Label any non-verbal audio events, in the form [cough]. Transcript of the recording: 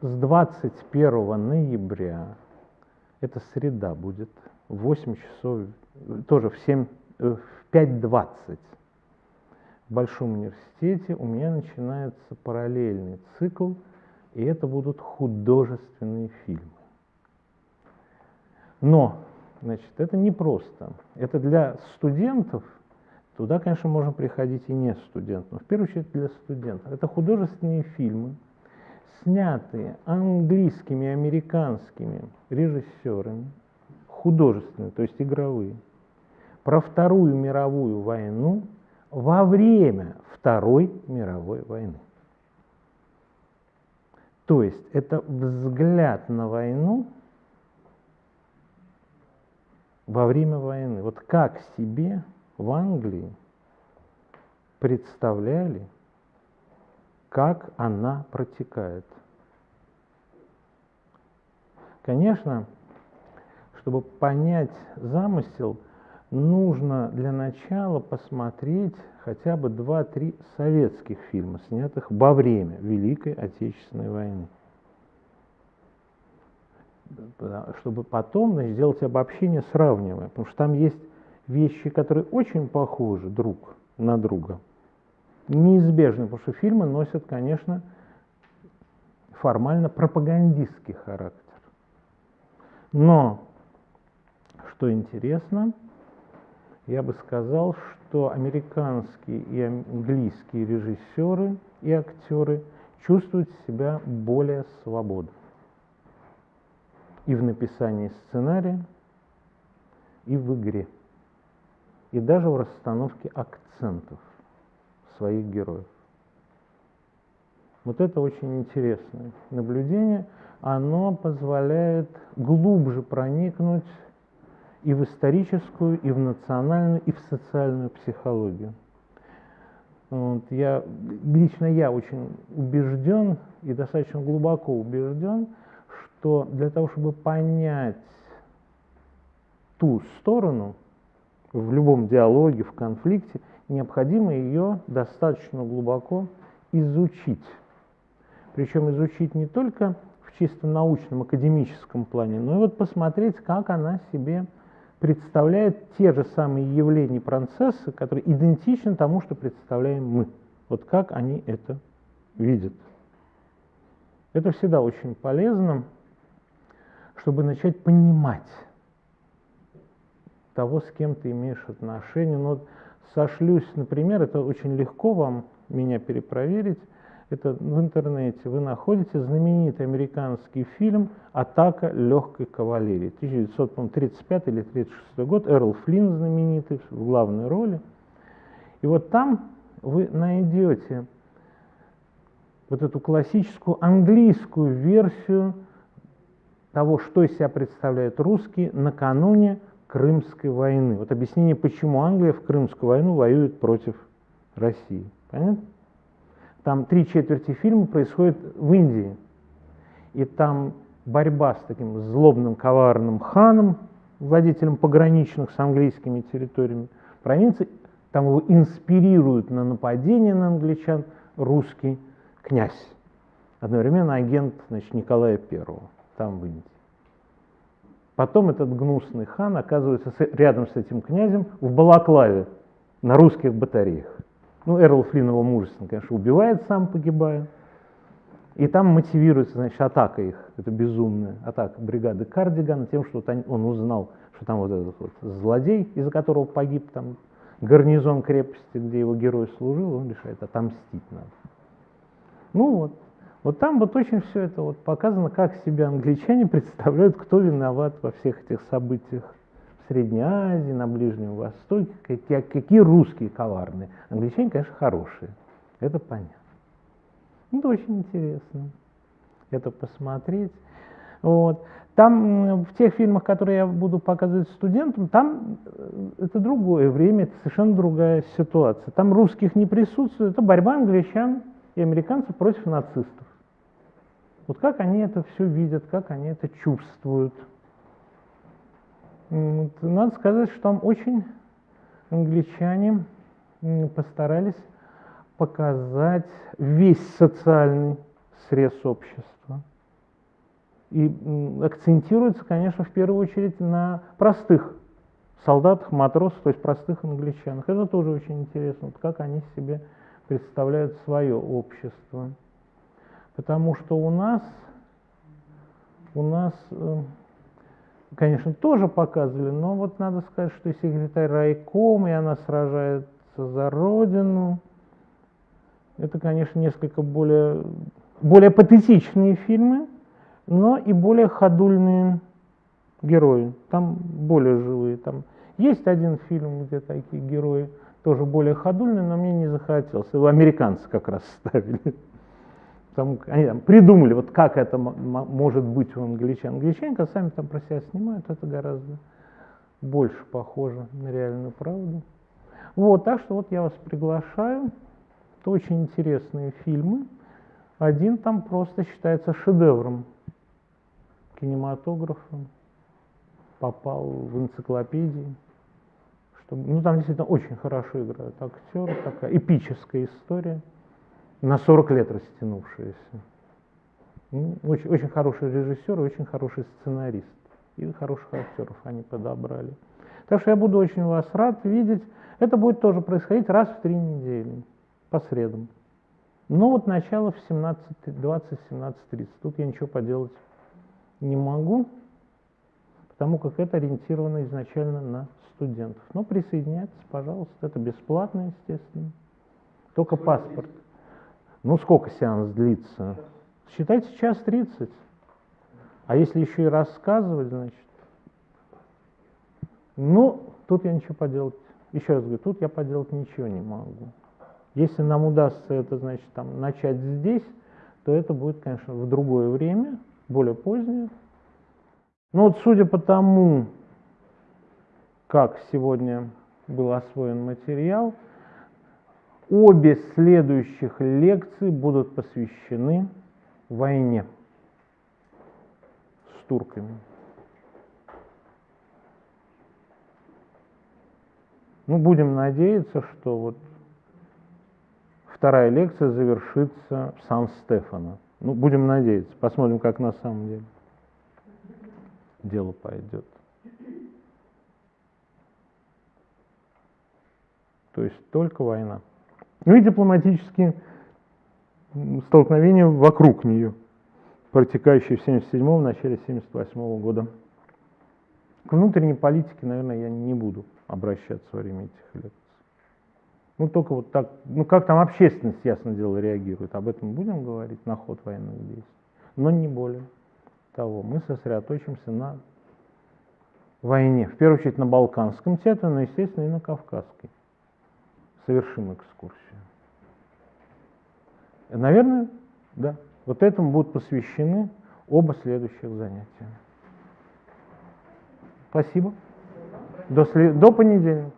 с 21 ноября, это среда будет, в 8 часов, тоже в, 7, э, в 5.20 в Большом университете у меня начинается параллельный цикл, и это будут художественные фильмы. Но, значит, это не просто. Это для студентов, туда, конечно, можно приходить и не студент, но в первую очередь для студентов. Это художественные фильмы, снятые английскими, американскими режиссерами, художественные, то есть игровые, про Вторую мировую войну во время Второй мировой войны. То есть это взгляд на войну во время войны. Вот как себе в Англии представляли, как она протекает. Конечно, чтобы понять замысел, нужно для начала посмотреть хотя бы 2-3 советских фильма, снятых во время Великой Отечественной войны. Чтобы потом значит, сделать обобщение, сравнивая. Потому что там есть вещи, которые очень похожи друг на друга. Неизбежно, потому что фильмы носят, конечно, формально пропагандистский характер. Но, что интересно, я бы сказал, что американские и английские режиссеры и актеры чувствуют себя более свободно и в написании сценария, и в игре, и даже в расстановке акцентов своих героев. Вот это очень интересное наблюдение. Оно позволяет глубже проникнуть и в историческую, и в национальную, и в социальную психологию. Вот, я, лично я очень убежден и достаточно глубоко убежден, что для того, чтобы понять ту сторону в любом диалоге, в конфликте, необходимо ее достаточно глубоко изучить. Причем изучить не только в чисто научном, академическом плане, но и вот посмотреть, как она себе представляет те же самые явления процессы, которые идентичны тому, что представляем мы. Вот как они это видят. Это всегда очень полезно, чтобы начать понимать того, с кем ты имеешь отношения. Но сошлюсь, например, это очень легко вам меня перепроверить, это в интернете вы находите знаменитый американский фильм «Атака легкой кавалерии». 1935 или 1936 год, Эрл Флинн знаменитый в главной роли. И вот там вы найдете вот эту классическую английскую версию того, что из себя представляют русские накануне Крымской войны. Вот объяснение, почему Англия в Крымскую войну воюет против России. Понятно? Там три четверти фильма происходит в Индии. И там борьба с таким злобным, коварным ханом, владетелем пограничных с английскими территориями провинций. Там его инспирирует на нападение на англичан русский князь. Одновременно агент значит, Николая I, там в Индии. Потом этот гнусный хан оказывается рядом с этим князем в Балаклаве на русских батареях. Ну, Эрл Флинн его мужественно, конечно, убивает, сам погибая. И там мотивируется, значит, атака их, это безумная атака бригады Кардигана тем, что он узнал, что там вот этот вот злодей, из-за которого погиб там гарнизон крепости, где его герой служил, он решает, отомстить надо. Ну вот, вот там вот очень все это вот показано, как себя англичане [laughs] представляют, кто виноват во всех этих событиях Средней Азии, на Ближнем Востоке, какие, какие русские коварные. Англичане, конечно, хорошие, это понятно. Это очень интересно, это посмотреть. Вот. Там, в тех фильмах, которые я буду показывать студентам, там э, это другое время, это совершенно другая ситуация. Там русских не присутствует, это борьба англичан и американцев против нацистов. Вот как они это все видят, как они это чувствуют. Надо сказать, что там очень англичане постарались показать весь социальный срез общества. И акцентируется, конечно, в первую очередь на простых солдатах, матросах, то есть простых англичанах. Это тоже очень интересно, вот как они себе представляют свое общество. Потому что у нас, у нас, э, конечно, тоже показывали, но вот надо сказать, что и секретарь райком, и она сражается за родину. Это, конечно, несколько более, более патетичные фильмы, но и более ходульные герои. Там более живые. Там есть один фильм, где такие герои тоже более ходульные, но мне не захотелось. Его американцы как раз ставили. Там, они там придумали, вот как это может быть у англичан. Англичане, сами там про себя снимают, это гораздо больше похоже на реальную правду. Вот, так что вот я вас приглашаю. Это очень интересные фильмы. Один там просто считается шедевром кинематографа. Попал в энциклопедии. Чтобы, ну, там действительно очень хорошо играют актеры, такая эпическая история, на 40 лет растянувшаяся. Ну, очень, очень хороший режиссер и очень хороший сценарист. И хороших актеров они подобрали. Так что я буду очень вас рад видеть. Это будет тоже происходить раз в три недели, по средам. Но вот начало в 17.20-17.30. Тут я ничего поделать не могу, потому как это ориентировано изначально на студентов. Но присоединяйтесь, пожалуйста, это бесплатно, естественно. Только паспорт. Ну, сколько сеанс длится? Считайте час 30. А если еще и рассказывать, значит, ну, тут я ничего поделать, еще раз говорю, тут я поделать ничего не могу. Если нам удастся это, значит, там, начать здесь, то это будет, конечно, в другое время, более позднее. Но вот судя по тому, как сегодня был освоен материал, обе следующих лекции будут посвящены войне с турками. Ну, будем надеяться, что вот вторая лекция завершится в Сан-Стефано. Ну, будем надеяться. Посмотрим, как на самом деле дело пойдет. То есть только война. Ну и дипломатические столкновения вокруг нее, протекающие в 1977 начале 1978 года. К внутренней политике, наверное, я не буду обращаться во время этих лекций. Ну, только вот так, ну, как там общественность, ясно дело, реагирует, об этом будем говорить, на ход военных действий, но не более того. Мы сосредоточимся на войне, в первую очередь на Балканском театре, но, естественно, и на Кавказской. Совершим экскурсию. Наверное, да. Вот этому будут посвящены оба следующих занятия. Спасибо. До, след... До понедельника.